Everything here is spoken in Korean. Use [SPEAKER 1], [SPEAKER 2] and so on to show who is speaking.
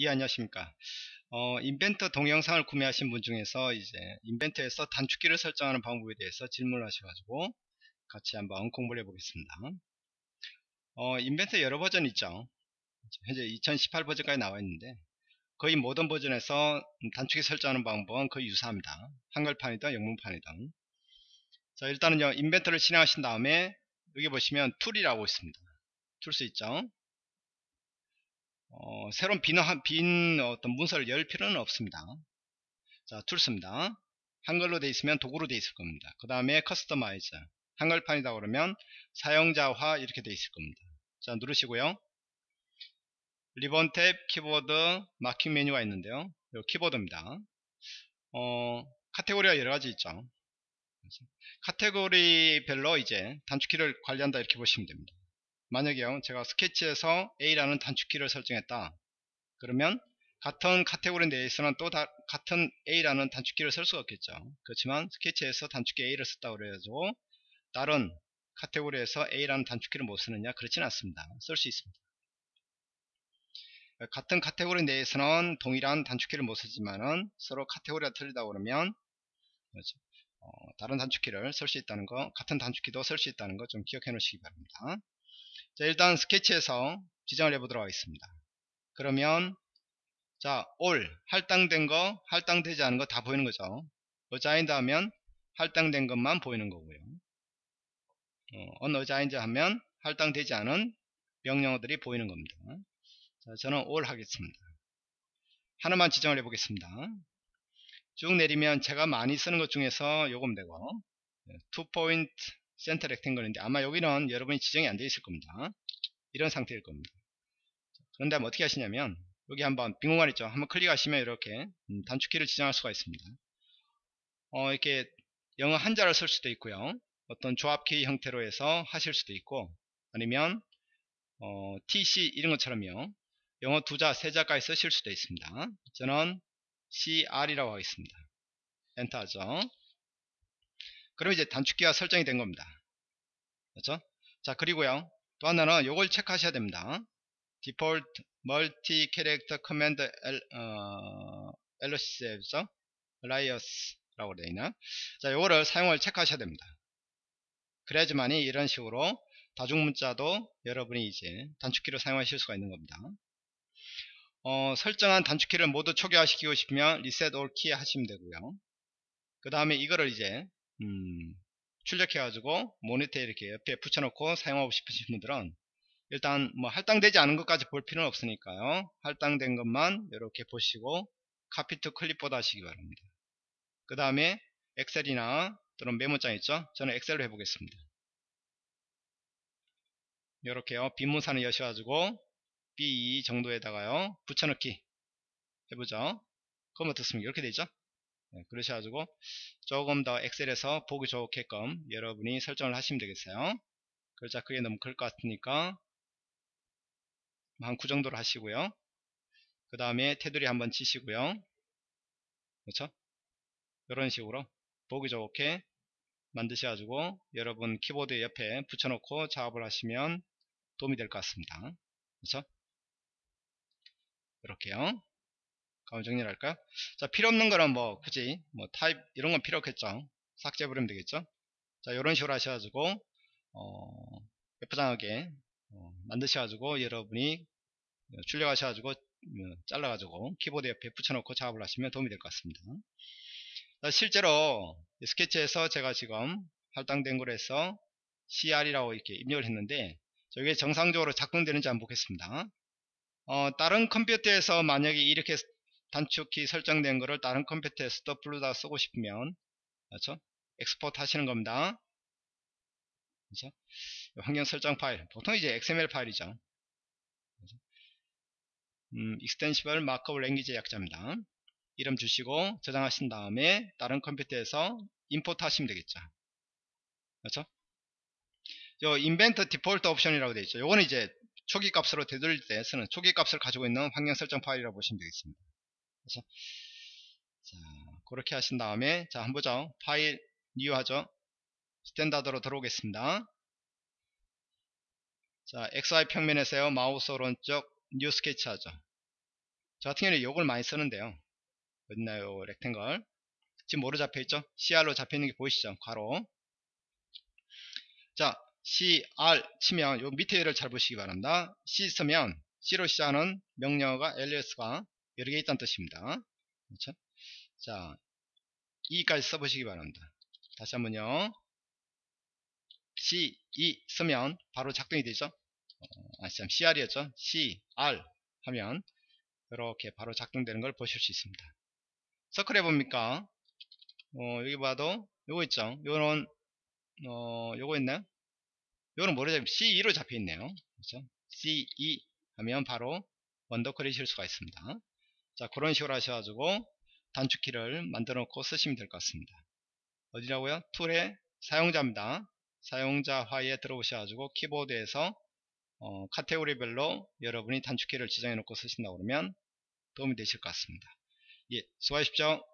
[SPEAKER 1] 이 안녕하십니까. 어, Inventor 동영상을 구매하신 분 중에서 이제 Inventor에서 단축키를 설정하는 방법에 대해서 질문을 하셔가지고 같이 한번 공부를 해보겠습니다. 어, Inventor 여러 버전 있죠. 현재 2018 버전까지 나와 있는데 거의 모든 버전에서 단축키 설정하는 방법은 거의 유사합니다. 한글판이든 영문판이든. 자 일단은요 Inventor를 실행하신 다음에 여기 보시면 Tool이라고 있습니다. Tools 있죠 어, 새로운 빈, 빈 어떤 문서를 열 필요는 없습니다. 자, Tools입니다. 한글로 되어 있으면 도구로 되어 있을 겁니다. 그 다음에 Customize. 한글판이다 그러면 사용자화 이렇게 되어 있을 겁니다. 자, 누르시고요. 리본 탭, 키보드, marking 메뉴가 있는데요. 이 키보드입니다. 어, 카테고리가 여러 가지 있죠. 카테고리별로 이제 단축키를 관리한다 이렇게 보시면 됩니다. 만약에요 제가 스케치에서 A라는 단축키를 설정했다. 그러면 같은 카테고리 내에서는 또 다, 같은 A라는 단축키를 쓸 수가 없겠죠. 그렇지만 스케치에서 단축키 A를 썼다고 그래가지고 다른 카테고리에서 A라는 단축키를 못 쓰느냐? 그렇지는 않습니다. 쓸 수 있습니다. 같은 카테고리 내에서는 동일한 단축키를 못 쓰지만은 서로 카테고리가 틀리다 그러면 그렇죠. 어, 다른 단축키를 쓸 수 있다는 거 같은 단축키도 쓸 수 있다는 거 좀 기억해 놓으시기 바랍니다 자, 일단 스케치에서 지정을 해보도록 하겠습니다. 그러면 자, all 할당된 거, 할당되지 않은 거 다 보이는 거죠. assigned 하면 할당된 것만 보이는 거고요. 어, unassigned 하면 할당되지 않은 명령어들이 보이는 겁니다. 자, 저는 all 하겠습니다. 하나만 지정을 해보겠습니다. 쭉 내리면 제가 많이 쓰는 것 중에서 요금 되고 two point center rectangle인데 아마 여기는 여러분이 지정이 안 되어 있을 겁니다. 이런 상태일 겁니다. 그런데 어떻게 하시냐면 여기 한번 빈 공간 있죠. 한번 클릭하시면 이렇게 음, 단축키를 지정할 수가 있습니다. 어, 이렇게 영어 한 자를 쓸 수도 있고요. 어떤 조합키 형태로 해서 하실 수도 있고 아니면 어, TC 이런 것처럼요. 영어 두자, 세자까지 쓰실 수도 있습니다. 저는 CR이라고 하겠습니다. 엔터 하죠. 그럼 이제 단축키가 설정이 된 겁니다. 그렇죠? 자 그리고요 또 하나는 요걸 체크하셔야 됩니다. 멀티 캐릭터 커맨드 어, LCS죠? 라이어스라고 되어 있나? 자 요거를 사용을 체크하셔야 됩니다. 그래야지만이 이런 식으로 다중문자도 여러분이 이제 단축키로 사용하실 수가 있는 겁니다. 어, 설정한 단축키를 모두 초기화시키고 싶으면 reset all keys 하시면 되고요. 그 다음에 이거를 이제 음, 출력해 가지고 모니터에 이렇게 옆에 붙여놓고 사용하고 싶으신 분들은 일단 뭐 할당되지 않은 것까지 볼 필요는 없으니까요. 할당된 것만 이렇게 보시고 copy to clipboard 하시기 바랍니다. 그 다음에 엑셀이나 또는 메모장 있죠? 저는 엑셀로 해보겠습니다. 이렇게요. 빈문산을 여셔가지고 B2 정도에다가요. 붙여넣기 해보죠. 그럼 어떻습니까 이렇게 되죠? 네, 그러셔가지고 조금 더 엑셀에서 보기 좋게끔 여러분이 설정을 하시면 되겠어요. 글자 크게 너무 클 것 같으니까 한 9 정도로 하시고요. 그 다음에 테두리 한번 치시고요. 그렇죠? 이런 식으로 보기 좋게 만드셔가지고 여러분 키보드 옆에 붙여놓고 작업을 하시면 도움이 될 것 같습니다. 그렇죠? 이렇게요. 그럼 정리를 할까요? 자, 필요 없는 거는 뭐 굳이 뭐 타입 이런 건 필요 없겠죠. 삭제 버리면 되겠죠. 자, 이런 식으로 하셔가지고 어, 예쁘장하게 어, 만드셔가지고 여러분이 출력하셔가지고 어, 잘라가지고 키보드 옆에 붙여놓고 작업을 하시면 도움이 될 것 같습니다. 자, 실제로 스케치에서 제가 지금 할당된 걸 해서 CR이라고 이렇게 입력을 했는데 저게 정상적으로 작동되는지 한번 보겠습니다. 어, 다른 컴퓨터에서 만약에 이렇게 단축키 설정된 거를 다른 컴퓨터에서도 불러다 쓰고 싶으면 그렇죠? export 하시는 겁니다. 그렇죠? 환경 설정 파일 보통 이제 XML 파일이죠. 그렇죠? 음, extensible markup language 약자입니다. 이름 주시고 저장하신 다음에 다른 컴퓨터에서 import 하시면 되겠죠. 그렇죠? 요 Inventor default option이라고 되어 있죠. 요거는 이제 초기 값으로 되돌릴 때 쓰는 초기 값을 가지고 있는 환경 설정 파일이라고 보시면 되겠습니다. 그래서 자 그렇게 하신 다음에 자 한번 보죠 파일 new 하죠 standard로 들어오겠습니다 자 XY 평면에서요 마우스 오른쪽 new sketch 하죠 저 같은 경우는 요걸 많이 쓰는데요. 어딨나요? rectangle. 지금 뭐로 잡혀있죠? CR로 잡혀있는 게 보이시죠? 괄호. 자, CR 치면 요 밑에 얘를 잘 보시기 바랍니다. C 쓰면 C로 시작하는 명령어가 alias가 여러 개 있다는 뜻입니다. 그렇죠? 자, E까지 써보시기 바랍니다. 다시 한번요. C, E 쓰면 바로 작동이 되죠. 어, 아, 참, CR이었죠. C, R 하면 이렇게 바로 작동되는 걸 보실 수 있습니다. 서클 해봅니까? 어, 여기 봐도 요거 있죠. 요런 어, 요거 있나요? 요거는 뭐로 잡 C2로 잡혀 있네요. 그렇죠? C2 하면 바로 원더클이 실 수가 있습니다. 자, 그런 식으로 하셔가지고 단축키를 만들어 놓고 쓰시면 될 것 같습니다. 어디라고요? tool의 사용자입니다. 사용자 화에 들어오셔가지고 키보드에서 어, 카테고리별로 여러분이 단축키를 지정해 놓고 쓰신다고 그러면 도움이 되실 것 같습니다. 예, 수고하십시오.